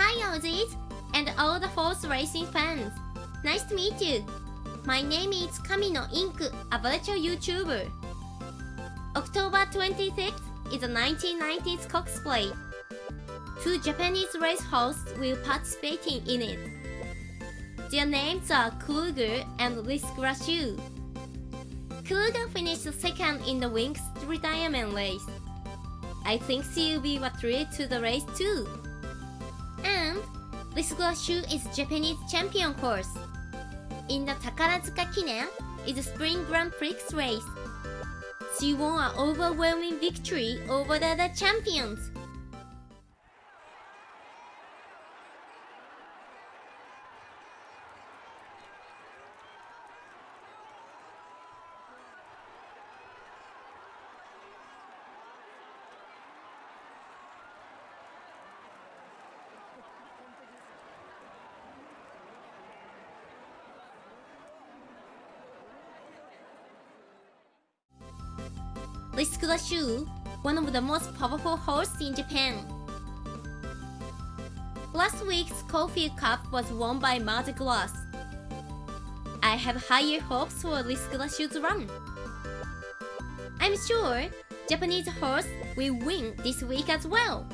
Hi Aussies and all the horse racing fans. Nice to meet you. My name is Kamino Ink, a virtual YouTuber. October 26th is a 1990s Cox Plate. Two Japanese race hosts will participating in it. Their names are Kluger and Lys Gracieux. Kluger finished second in the Winx retirement race. I think she will be a threat to the race too. And Gracieux is Japanese champion horse. In the Takarazuka Kinen is a spring Grand Prix race. She won an overwhelming victory over the other champions. Lys Gracieux, one of the most powerful horses in Japan. Last week's Caulfield Cup was won by Mer de Glace. I have higher hopes for Lys Gracieux's run. I'm sure Japanese horse will win this week as well.